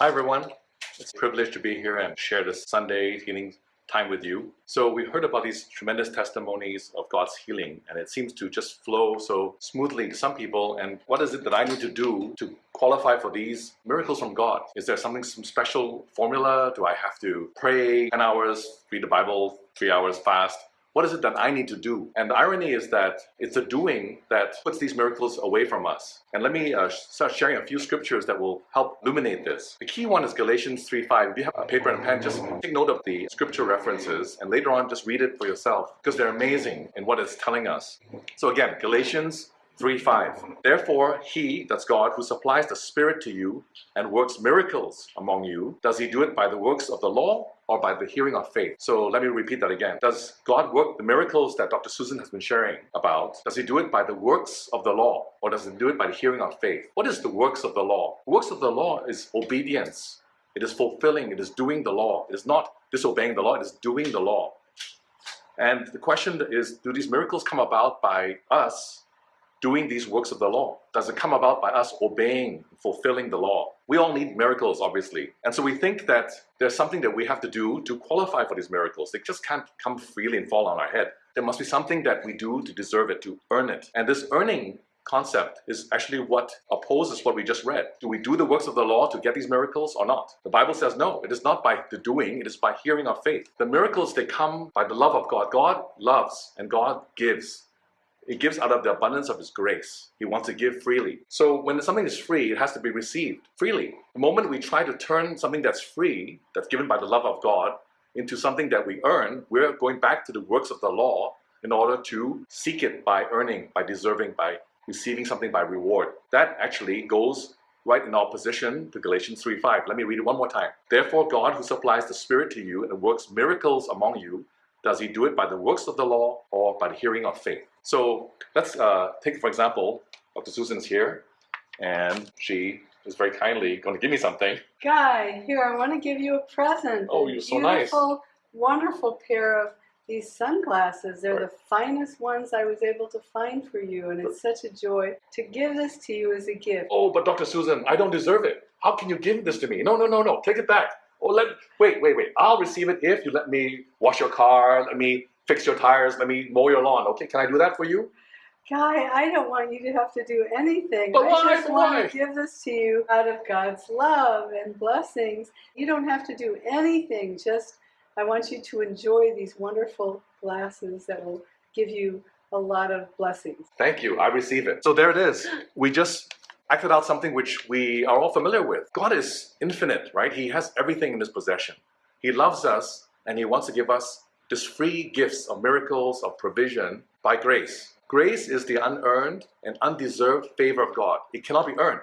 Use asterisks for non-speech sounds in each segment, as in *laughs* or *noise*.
Hi everyone. It's a privilege to be here and share this Sunday healing time with you. So we heard about these tremendous testimonies of God's healing and it seems to just flow so smoothly to some people and what is it that I need to do to qualify for these miracles from God? Is there something, some special formula? Do I have to pray 10 hours, read the Bible, 3 hours fast? What is it that I need to do? And the irony is that it's the doing that puts these miracles away from us. And let me uh, start sharing a few scriptures that will help illuminate this. The key one is Galatians 3.5. If you have a paper and a pen, just take note of the scripture references and later on just read it for yourself because they're amazing in what it's telling us. So again, Galatians 3.5 Therefore he, that's God, who supplies the Spirit to you and works miracles among you, does he do it by the works of the law or by the hearing of faith? So let me repeat that again. Does God work the miracles that Dr. Susan has been sharing about? Does he do it by the works of the law or does he do it by the hearing of faith? What is the works of the law? The works of the law is obedience. It is fulfilling, it is doing the law. It is not disobeying the law, it is doing the law. And the question is, do these miracles come about by us doing these works of the law? Does it come about by us obeying, fulfilling the law? We all need miracles, obviously. And so we think that there's something that we have to do to qualify for these miracles. They just can't come freely and fall on our head. There must be something that we do to deserve it, to earn it. And this earning concept is actually what opposes what we just read. Do we do the works of the law to get these miracles or not? The Bible says no, it is not by the doing, it is by hearing of faith. The miracles, they come by the love of God. God loves and God gives. He gives out of the abundance of His grace. He wants to give freely. So when something is free, it has to be received freely. The moment we try to turn something that's free, that's given by the love of God, into something that we earn, we're going back to the works of the law in order to seek it by earning, by deserving, by receiving something by reward. That actually goes right in opposition to Galatians 3.5. Let me read it one more time. Therefore God who supplies the Spirit to you and works miracles among you, does he do it by the works of the law or by the hearing of faith? So let's uh, take, for example, Dr. Susan's here, and she is very kindly going to give me something. Guy, here, I want to give you a present. Oh, you're so nice. Beautiful, wonderful pair of these sunglasses. They're Right. the finest ones I was able to find for you, and it's such a joy to give this to you as a gift. Oh, but Dr. Susan, I don't deserve it. How can you give this to me? No, no, no, no. Take it back. Oh, let wait, wait, wait. I'll receive it if you let me wash your car, let me fix your tires, let me mow your lawn. Okay, can I do that for you? Guy, I don't want you to have to do anything. But I why? just want why? to give this to you out of God's love and blessings. You don't have to do anything. Just, I want you to enjoy these wonderful glasses that will give you a lot of blessings. Thank you. I receive it. So there it is. We just acted out something which we are all familiar with. God is infinite, right? He has everything in his possession. He loves us and he wants to give us this free gifts of miracles, of provision by grace. Grace is the unearned and undeserved favor of God. It cannot be earned.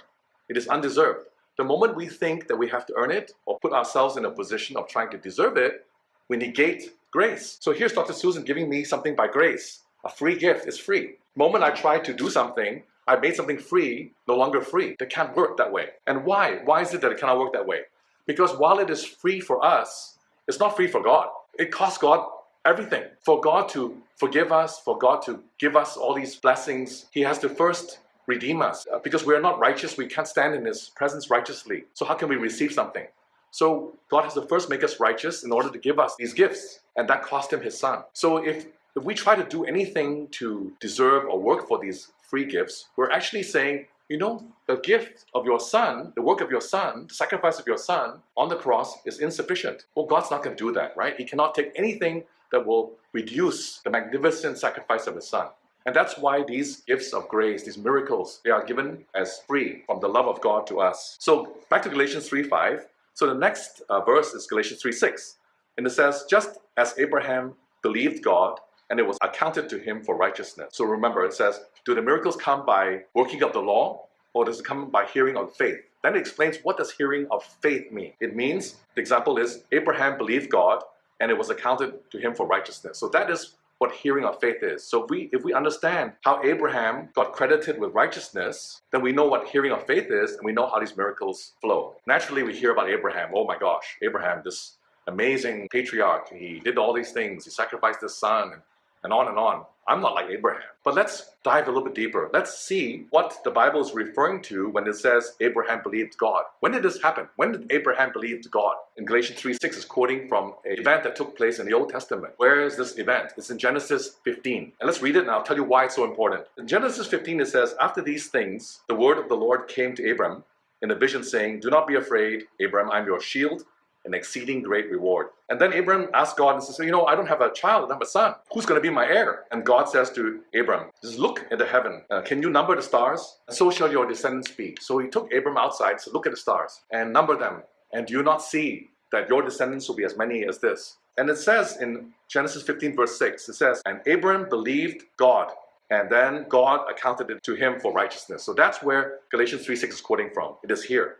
It is undeserved. The moment we think that we have to earn it or put ourselves in a position of trying to deserve it, we negate grace. So here's Dr. Susan giving me something by grace. A free gift is free. The moment I try to do something, I made something free, no longer free. That can't work that way. And why? Why is it that it cannot work that way? Because while it is free for us, it's not free for God. It costs God everything. For God to forgive us, for God to give us all these blessings, He has to first redeem us. Uh, Because we are not righteous, we can't stand in His presence righteously. So how can we receive something? So God has to first make us righteous in order to give us these gifts, and that cost him his son. So if if we try to do anything to deserve or work for these free gifts, we're actually saying, you know, the gift of your son, the work of your son, the sacrifice of your son on the cross is insufficient. Well, God's not going to do that, right? He cannot take anything that will reduce the magnificent sacrifice of his son. And that's why these gifts of grace, these miracles, they are given as free from the love of God to us. So back to Galatians 3.5. So the next uh, verse is Galatians 3.6. And it says, just as Abraham believed God, and it was accounted to him for righteousness. So remember, it says, do the miracles come by working of the law, or does it come by hearing of faith? Then it explains what does hearing of faith mean. It means, the example is, Abraham believed God, and it was accounted to him for righteousness. So that is what hearing of faith is. So if we, if we understand how Abraham got credited with righteousness, then we know what hearing of faith is, and we know how these miracles flow. Naturally, we hear about Abraham. Oh my gosh, Abraham, this amazing patriarch. He did all these things. He sacrificed his son. And on and on. I'm not like Abraham. But let's dive a little bit deeper. Let's see what the Bible is referring to when it says Abraham believed God. When did this happen? When did Abraham believe God? In Galatians 3:6 is quoting from an event that took place in the Old Testament. Where is this event? It's in Genesis 15. And let's read it and I'll tell you why it's so important. In Genesis 15 it says, After these things, the word of the Lord came to Abram in a vision saying, Do not be afraid, Abram, I'm your shield an exceeding great reward. And then Abram asked God and says, You know, I don't have a child, I don't have a son. Who's going to be my heir? And God says to Abram, Just look at the heaven. Uh, can you number the stars? So shall your descendants be. So he took Abram outside, said, Look at the stars and number them. And do you not see that your descendants will be as many as this? And it says in Genesis 15, verse 6, it says, And Abram believed God. And then God accounted it to him for righteousness. So that's where Galatians 3 6 is quoting from. It is here.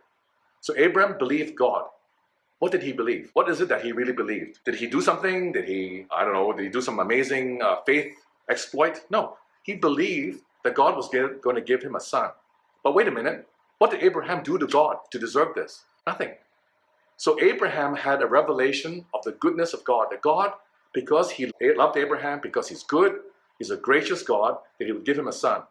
So Abram believed God. What did he believe? What is it that he really believed? Did he do something? Did he, I don't know, did he do some amazing uh, faith exploit? No. He believed that God was going to give him a son. But wait a minute. What did Abraham do to God to deserve this? Nothing. So Abraham had a revelation of the goodness of God. That God, because he loved Abraham, because he's good, he's a gracious God, that he would give him a son.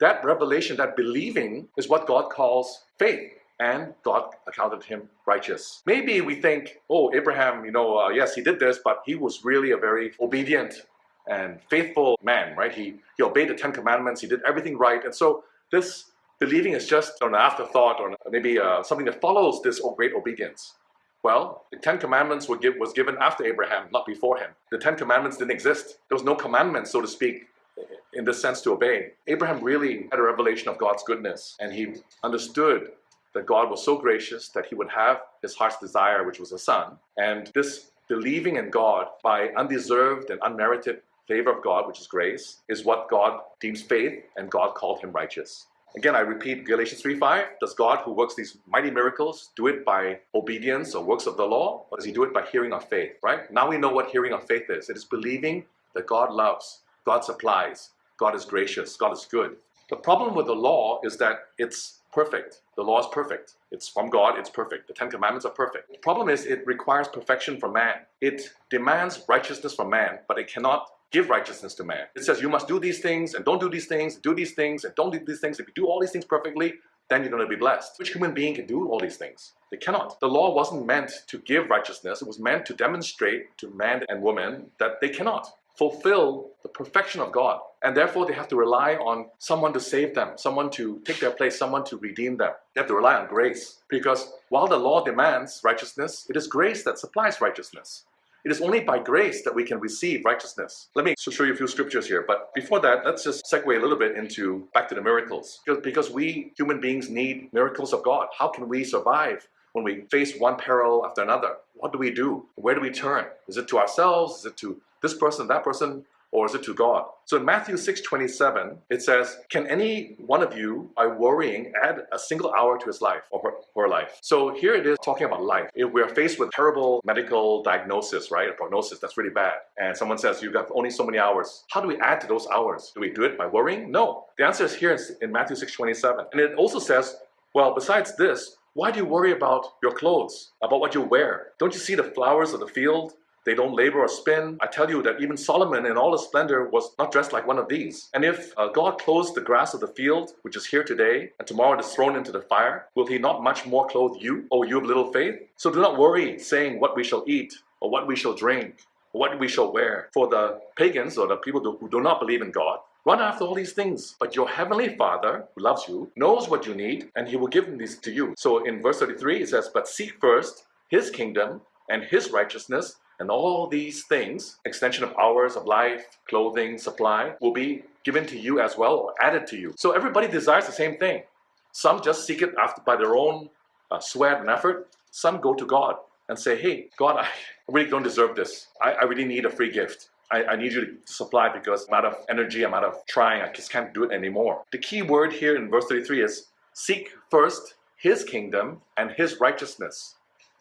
That revelation, that believing, is what God calls faith and God accounted him righteous. Maybe we think, oh, Abraham, you know, uh, yes, he did this, but he was really a very obedient and faithful man, right? He, he obeyed the Ten Commandments, he did everything right. And so this believing is just an afterthought or maybe uh, something that follows this great obedience. Well, the Ten Commandments were give, was given after Abraham, not before him. The Ten Commandments didn't exist. There was no commandment, so to speak, in this sense to obey. Abraham really had a revelation of God's goodness, and he understood that God was so gracious that he would have his heart's desire, which was a son. And this believing in God by undeserved and unmerited favor of God, which is grace, is what God deems faith, and God called him righteous. Again, I repeat Galatians 3.5, does God who works these mighty miracles do it by obedience or works of the law, or does he do it by hearing of faith, right? Now we know what hearing of faith is. It is believing that God loves, God supplies, God is gracious, God is good. The problem with the law is that it's perfect. The law is perfect. It's from God, it's perfect. The Ten Commandments are perfect. The problem is it requires perfection from man. It demands righteousness from man, but it cannot give righteousness to man. It says you must do these things and don't do these things, do these things and don't do these things. If you do all these things perfectly, then you're going to be blessed. Which human being can do all these things? They cannot. The law wasn't meant to give righteousness. It was meant to demonstrate to man and woman that they cannot fulfill the perfection of God. And therefore, they have to rely on someone to save them, someone to take their place, someone to redeem them. They have to rely on grace. Because while the law demands righteousness, it is grace that supplies righteousness. It is only by grace that we can receive righteousness. Let me show you a few scriptures here. But before that, let's just segue a little bit into back to the miracles. Because, because we human beings need miracles of God. How can we survive when we face one peril after another? What do we do? Where do we turn? Is it to ourselves? Is it to this person, that person, or is it to God? So in Matthew 6 27, it says, Can any one of you, by worrying, add a single hour to his life or her, her life? So here it is talking about life. If we're faced with terrible medical diagnosis, right? A prognosis that's really bad, and someone says, You've got only so many hours. How do we add to those hours? Do we do it by worrying? No. The answer is here in Matthew 6 27. And it also says, Well, besides this, why do you worry about your clothes, about what you wear? Don't you see the flowers of the field? They don't labor or spin. I tell you that even Solomon in all his splendor was not dressed like one of these. And if uh, God clothes the grass of the field, which is here today, and tomorrow it is thrown into the fire, will he not much more clothe you, O you of little faith? So do not worry, saying what we shall eat, or what we shall drink, or what we shall wear. For the pagans, or the people who do not believe in God, Run after all these things. But your heavenly Father, who loves you, knows what you need, and he will give these to you. So in verse 33, it says, But seek first his kingdom and his righteousness, and all these things, extension of hours of life, clothing, supply, will be given to you as well or added to you. So everybody desires the same thing. Some just seek it after by their own uh, sweat and effort. Some go to God and say, hey, God, I *laughs* really don't deserve this. I, I really need a free gift. I, I, need you to supply because I'm out of energy, I'm out of trying, I just can't do it anymore. The key word here in verse 33 is seek first his kingdom and his righteousness.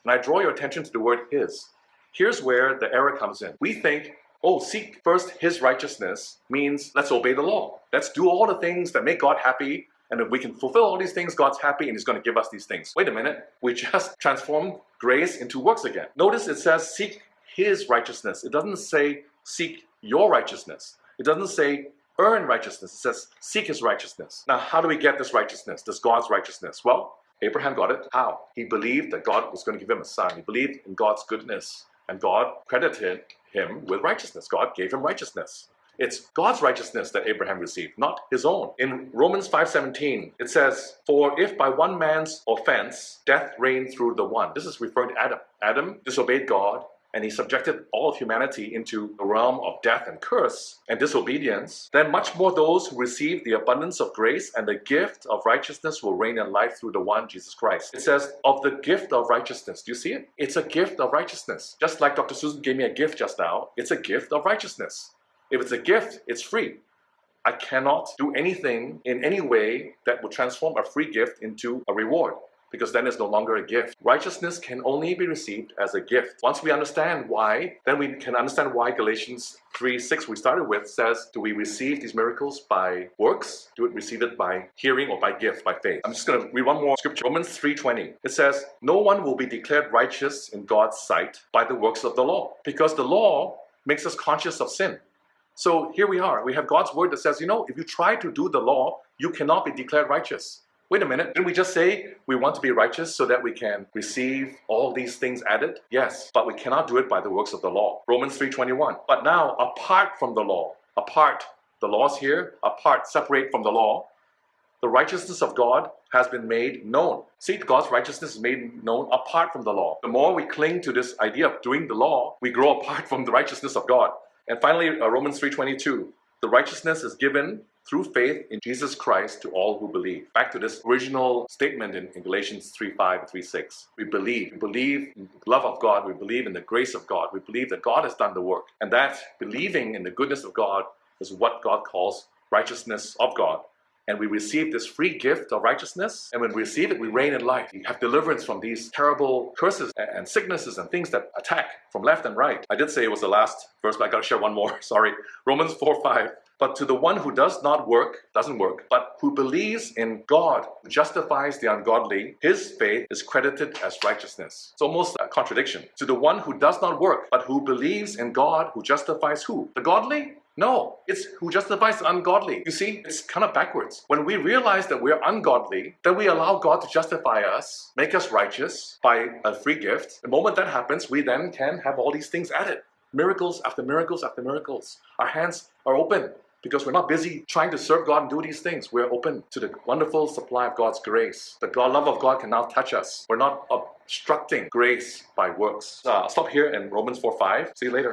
And I draw your attention to the word his. Here's where the error comes in. We think, oh, seek first his righteousness means let's obey the law. Let's do all the things that make God happy. And if we can fulfill all these things, God's happy and he's going to give us these things. Wait a minute. We just *laughs* transformed grace into works again. Notice it says seek his righteousness. It doesn't say seek your righteousness. It doesn't say earn righteousness. It says seek his righteousness. Now, how do we get this righteousness, this God's righteousness? Well, Abraham got it. How? He believed that God was going to give him a son. He believed in God's goodness, and God credited him with righteousness. God gave him righteousness. It's God's righteousness that Abraham received, not his own. In Romans 5:17, it says, "For if by one man's offense death reigned through the one." This is referring to Adam. Adam disobeyed God, and he subjected all of humanity into the realm of death and curse and disobedience, then much more those who receive the abundance of grace and the gift of righteousness will reign in life through the one Jesus Christ. It says, of the gift of righteousness. Do you see it? It's a gift of righteousness. Just like Dr. Susan gave me a gift just now, it's a gift of righteousness. If it's a gift, it's free. I cannot do anything in any way that would transform a free gift into a reward because then it's no longer a gift. Righteousness can only be received as a gift. Once we understand why, then we can understand why Galatians 3 6 we started with says, Do we receive these miracles by works? Do we receive it by hearing or by gift, by faith? I'm just going to read one more scripture. Romans 3:20. It says, No one will be declared righteous in God's sight by the works of the law, because the law makes us conscious of sin. So here we are. We have God's word that says, you know, if you try to do the law, you cannot be declared righteous. Wait a minute, didn't we just say we want to be righteous so that we can receive all these things added? Yes, but we cannot do it by the works of the law. Romans 3:21. But now, apart from the law, apart, the law's here, apart, separate from the law, the righteousness of God has been made known. See, God's righteousness is made known apart from the law. The more we cling to this idea of doing the law, we grow apart from the righteousness of God. And finally, uh, Romans 3.22, the righteousness is given through faith in Jesus Christ to all who believe. Back to this original statement in, in Galatians 3.5 and 3.6. We believe. We believe in the love of God. We believe in the grace of God. We believe that God has done the work. And that believing in the goodness of God is what God calls righteousness of God and we receive this free gift of righteousness. And when we receive it, we reign in life. We have deliverance from these terrible curses and sicknesses and things that attack from left and right. I did say it was the last verse, but I gotta share one more. *laughs* Sorry. Romans 4 5. But to the one who does not work, doesn't work, but who believes in God, who justifies the ungodly, his faith is credited as righteousness. It's almost a contradiction. To the one who does not work, but who believes in God, who justifies who? The godly? No, it's who justifies the ungodly. You see, it's kind of backwards. When we realize that we're ungodly, then we allow God to justify us, make us righteous by a free gift. The moment that happens, we then can have all these things added. Miracles after miracles after miracles. Our hands are open because we're not busy trying to serve God and do these things. We're open to the wonderful supply of God's grace. The God, love of God can now touch us. We're not obstructing grace by works. Uh, I'll stop here in Romans 4 5. See you later.